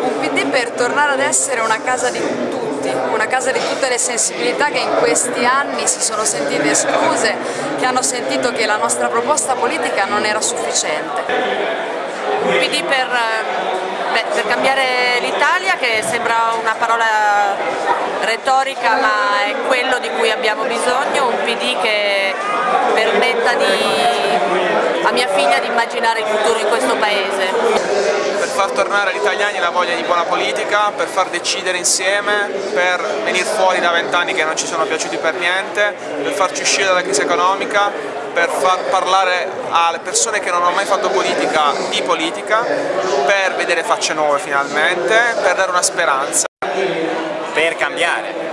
Un PD per tornare ad essere una casa di tutti, una casa di tutte le sensibilità che in questi anni si sono sentite escluse, che hanno sentito che la nostra proposta politica non era sufficiente. Un PD per, beh, per cambiare l'Italia che sembra una parola retorica ma è quello di cui abbiamo bisogno, un PD che permetta di, a mia figlia di immaginare il futuro in questo paese tornare agli italiani la voglia di buona politica, per far decidere insieme, per venire fuori da vent'anni che non ci sono piaciuti per niente, per farci uscire dalla crisi economica, per far parlare alle persone che non hanno mai fatto politica di politica, per vedere facce nuove finalmente, per dare una speranza. Per cambiare,